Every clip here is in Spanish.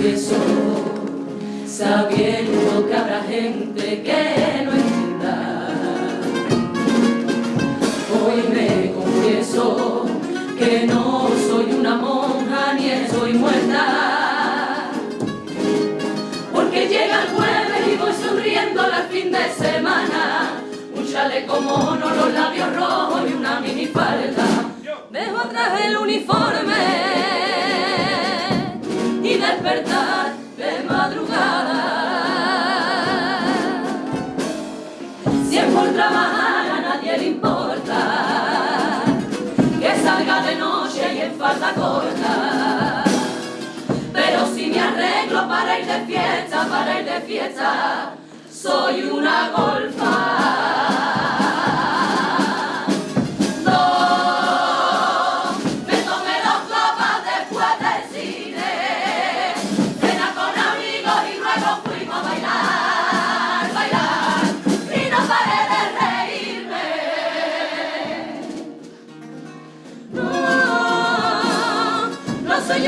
confieso, sabiendo que habrá gente que no entienda. Hoy me confieso que no soy una monja ni estoy muerta, porque llega el jueves y voy sonriendo al fin de semana, un chaleco mono, los labios rojos y una mini minifalda. Dejo atrás el uniforme despertar de madrugada. Si es por trabajar a nadie le importa, que salga de noche y en falta corta. Pero si me arreglo para ir de fiesta, para ir de fiesta, soy una golfa.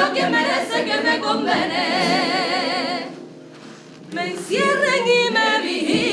lo que merece que me conviene. Me encierren y me vigilen.